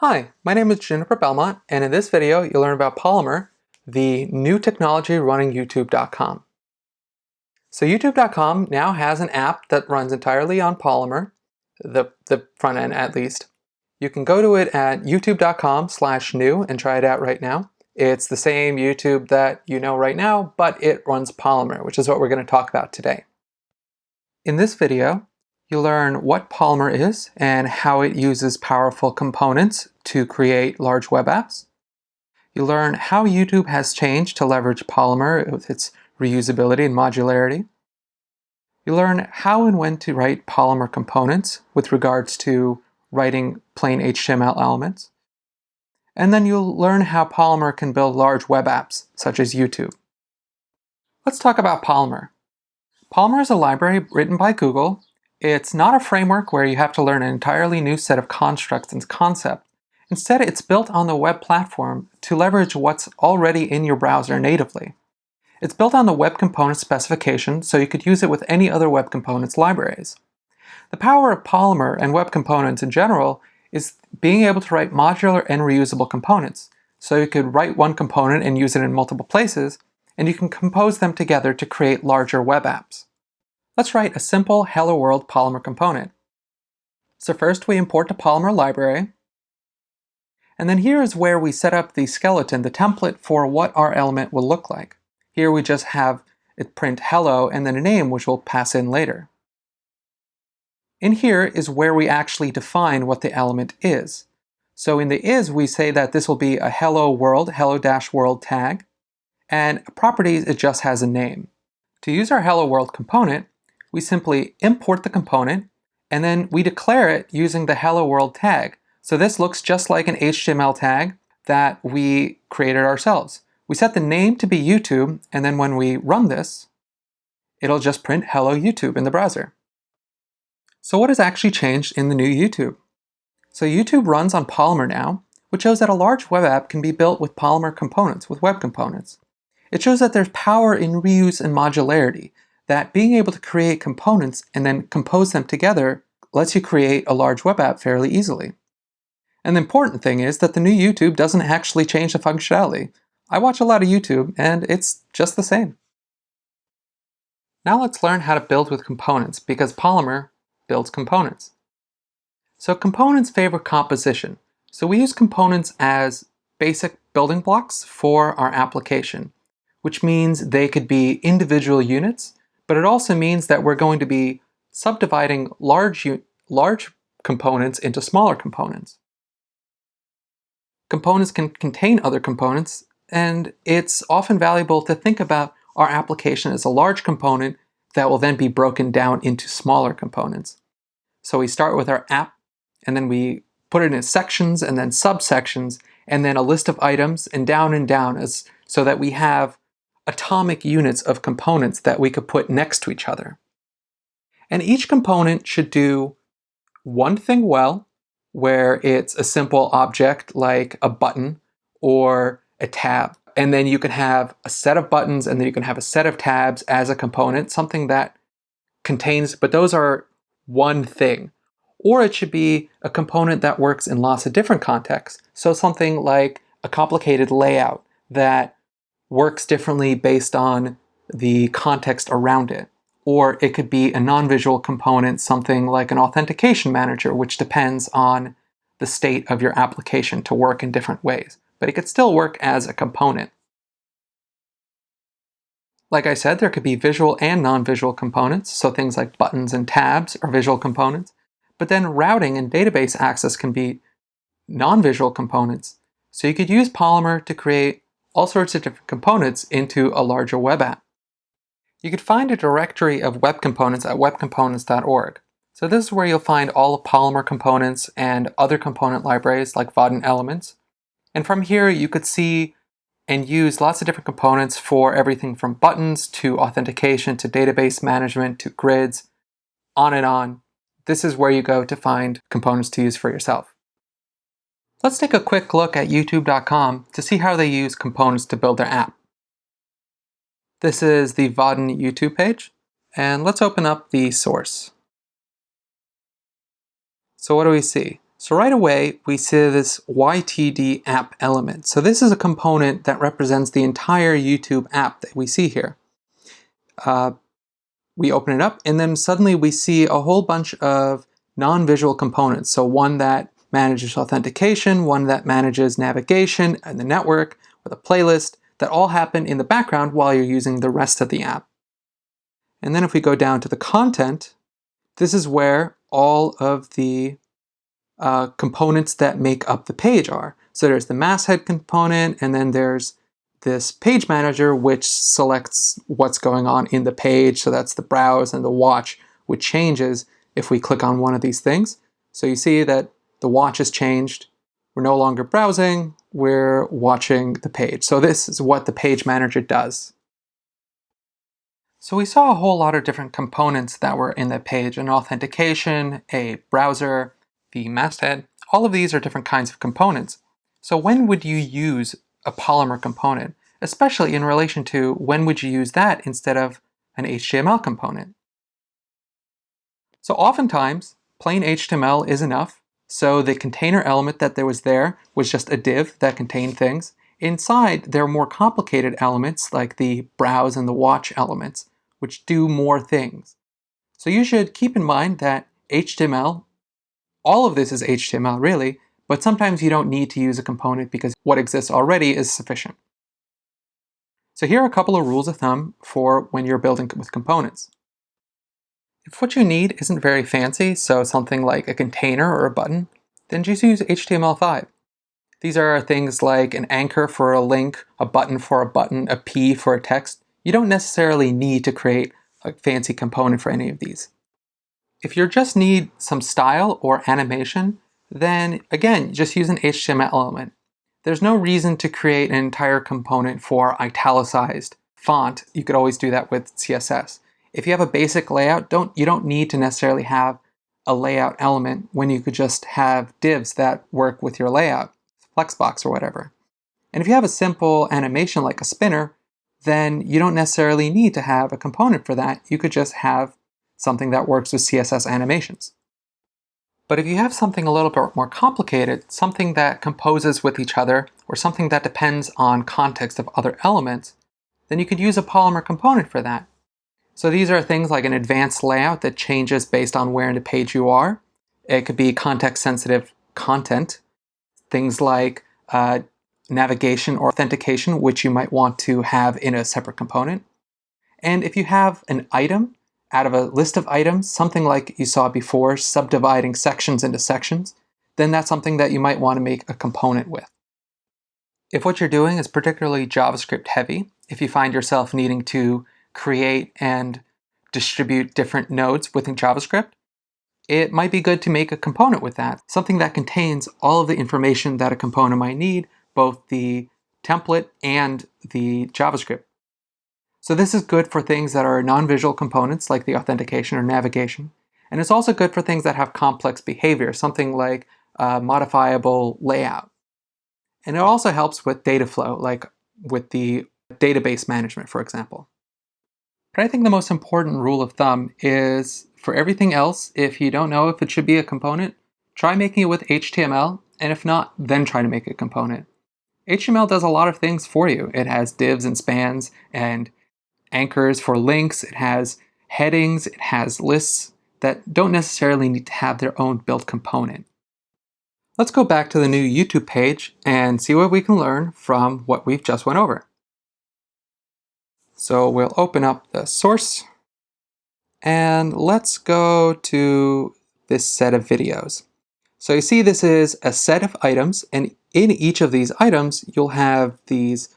Hi, my name is Juniper Belmont, and in this video you'll learn about Polymer, the new technology running YouTube.com. So YouTube.com now has an app that runs entirely on Polymer, the, the front end at least. You can go to it at youtube.com slash new and try it out right now. It's the same YouTube that you know right now, but it runs Polymer, which is what we're going to talk about today. In this video, You'll learn what Polymer is and how it uses powerful components to create large web apps. You'll learn how YouTube has changed to leverage Polymer with its reusability and modularity. You'll learn how and when to write Polymer components with regards to writing plain HTML elements. And then you'll learn how Polymer can build large web apps, such as YouTube. Let's talk about Polymer. Polymer is a library written by Google it's not a framework where you have to learn an entirely new set of constructs and concepts. Instead, it's built on the web platform to leverage what's already in your browser natively. It's built on the Web Components specification, so you could use it with any other Web Components libraries. The power of Polymer and Web Components in general is being able to write modular and reusable components. So you could write one component and use it in multiple places, and you can compose them together to create larger web apps. Let's write a simple Hello World Polymer component. So first we import the Polymer library, and then here is where we set up the skeleton, the template for what our element will look like. Here we just have it print hello and then a name which we'll pass in later. In here is where we actually define what the element is. So in the is, we say that this will be a hello world, hello-world tag, and properties, it just has a name. To use our hello world component, we simply import the component, and then we declare it using the hello world tag. So this looks just like an HTML tag that we created ourselves. We set the name to be YouTube, and then when we run this, it'll just print hello YouTube in the browser. So what has actually changed in the new YouTube? So YouTube runs on Polymer now, which shows that a large web app can be built with Polymer components, with web components. It shows that there's power in reuse and modularity, that being able to create components and then compose them together lets you create a large web app fairly easily. And the important thing is that the new YouTube doesn't actually change the functionality. I watch a lot of YouTube and it's just the same. Now let's learn how to build with components because Polymer builds components. So components favor composition. So we use components as basic building blocks for our application, which means they could be individual units but it also means that we're going to be subdividing large, large components into smaller components. Components can contain other components, and it's often valuable to think about our application as a large component that will then be broken down into smaller components. So we start with our app, and then we put it in sections and then subsections, and then a list of items, and down and down as so that we have atomic units of components that we could put next to each other. And each component should do one thing well, where it's a simple object like a button or a tab. And then you can have a set of buttons and then you can have a set of tabs as a component, something that contains, but those are one thing. Or it should be a component that works in lots of different contexts. So something like a complicated layout that works differently based on the context around it. Or it could be a non-visual component, something like an authentication manager, which depends on the state of your application to work in different ways. But it could still work as a component. Like I said, there could be visual and non-visual components, so things like buttons and tabs are visual components. But then routing and database access can be non-visual components. So you could use Polymer to create all sorts of different components into a larger web app. You could find a directory of web components at webcomponents.org. So this is where you'll find all of Polymer components and other component libraries like Vaadin Elements. And from here you could see and use lots of different components for everything from buttons to authentication to database management to grids, on and on. This is where you go to find components to use for yourself. Let's take a quick look at youtube.com to see how they use components to build their app. This is the Vaadin YouTube page, and let's open up the source. So what do we see? So right away, we see this YTD app element. So this is a component that represents the entire YouTube app that we see here. Uh, we open it up, and then suddenly we see a whole bunch of non-visual components. So one that manages authentication, one that manages navigation and the network, with a playlist, that all happen in the background while you're using the rest of the app. And then if we go down to the content, this is where all of the uh, components that make up the page are. So there's the masthead component, and then there's this page manager, which selects what's going on in the page. So that's the browse and the watch, which changes if we click on one of these things. So you see that the watch has changed. We're no longer browsing, we're watching the page. So this is what the page manager does. So we saw a whole lot of different components that were in the page, an authentication, a browser, the masthead, all of these are different kinds of components. So when would you use a Polymer component, especially in relation to when would you use that instead of an HTML component? So oftentimes, plain HTML is enough. So the container element that there was there was just a div that contained things. Inside, there are more complicated elements like the browse and the watch elements, which do more things. So you should keep in mind that HTML all of this is HTML really, but sometimes you don't need to use a component because what exists already is sufficient. So here are a couple of rules of thumb for when you're building with components. If what you need isn't very fancy, so something like a container or a button, then just use HTML5. These are things like an anchor for a link, a button for a button, a P for a text. You don't necessarily need to create a fancy component for any of these. If you just need some style or animation, then again, just use an HTML element. There's no reason to create an entire component for italicized font. You could always do that with CSS. If you have a basic layout, don't you don't need to necessarily have a layout element when you could just have divs that work with your layout, Flexbox or whatever. And if you have a simple animation like a spinner, then you don't necessarily need to have a component for that. You could just have something that works with CSS animations. But if you have something a little bit more complicated, something that composes with each other, or something that depends on context of other elements, then you could use a Polymer component for that. So these are things like an advanced layout that changes based on where in the page you are. It could be context-sensitive content, things like uh, navigation or authentication, which you might want to have in a separate component. And if you have an item out of a list of items, something like you saw before, subdividing sections into sections, then that's something that you might want to make a component with. If what you're doing is particularly JavaScript heavy, if you find yourself needing to create and distribute different nodes within JavaScript, it might be good to make a component with that, something that contains all of the information that a component might need, both the template and the JavaScript so this is good for things that are non-visual components like the authentication or navigation. And it's also good for things that have complex behavior, something like a modifiable layout. And it also helps with data flow, like with the database management, for example. But I think the most important rule of thumb is for everything else, if you don't know if it should be a component, try making it with HTML, and if not, then try to make a component. HTML does a lot of things for you. It has divs and spans and anchors for links, it has headings, it has lists that don't necessarily need to have their own built component. Let's go back to the new YouTube page and see what we can learn from what we've just went over. So we'll open up the source and let's go to this set of videos. So you see this is a set of items and in each of these items you'll have these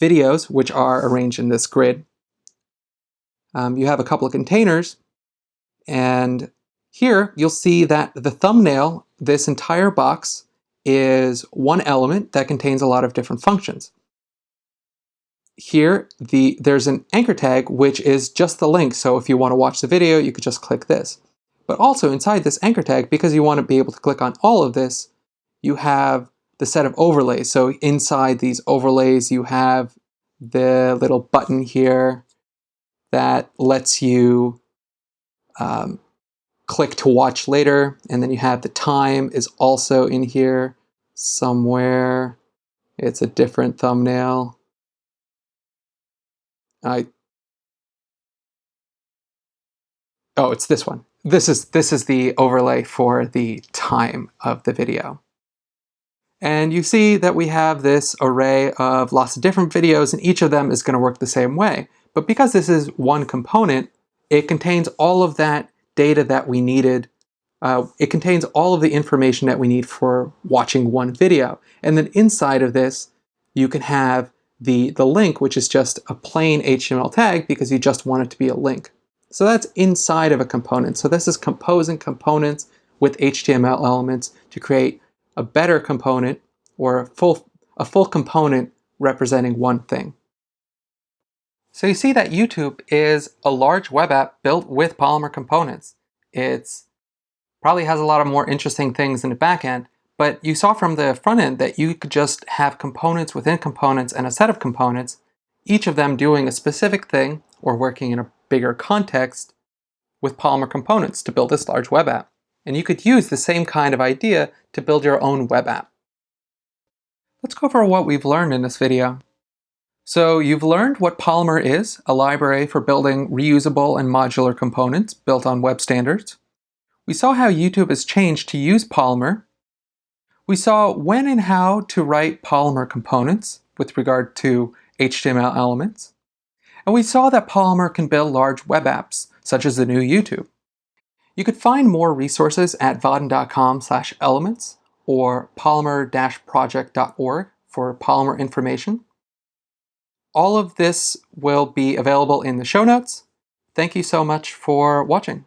videos which are arranged in this grid um, you have a couple of containers, and here you'll see that the thumbnail, this entire box, is one element that contains a lot of different functions. Here, the, there's an anchor tag, which is just the link. So if you want to watch the video, you could just click this. But also inside this anchor tag, because you want to be able to click on all of this, you have the set of overlays. So inside these overlays, you have the little button here that lets you um, click to watch later, and then you have the time is also in here somewhere. It's a different thumbnail. I Oh, it's this one. This is this is the overlay for the time of the video. And you see that we have this array of lots of different videos and each of them is going to work the same way. But because this is one component, it contains all of that data that we needed. Uh, it contains all of the information that we need for watching one video. And then inside of this, you can have the, the link, which is just a plain HTML tag because you just want it to be a link. So that's inside of a component. So this is composing components with HTML elements to create a better component or a full, a full component representing one thing. So you see that YouTube is a large web app built with Polymer components. It's probably has a lot of more interesting things in the back end, but you saw from the front end that you could just have components within components and a set of components, each of them doing a specific thing or working in a bigger context with Polymer components to build this large web app. And you could use the same kind of idea to build your own web app. Let's go over what we've learned in this video. So you've learned what Polymer is, a library for building reusable and modular components built on web standards. We saw how YouTube has changed to use Polymer. We saw when and how to write Polymer components with regard to HTML elements. And we saw that Polymer can build large web apps, such as the new YouTube. You could find more resources at vaadin.com slash elements or polymer-project.org for Polymer information. All of this will be available in the show notes. Thank you so much for watching.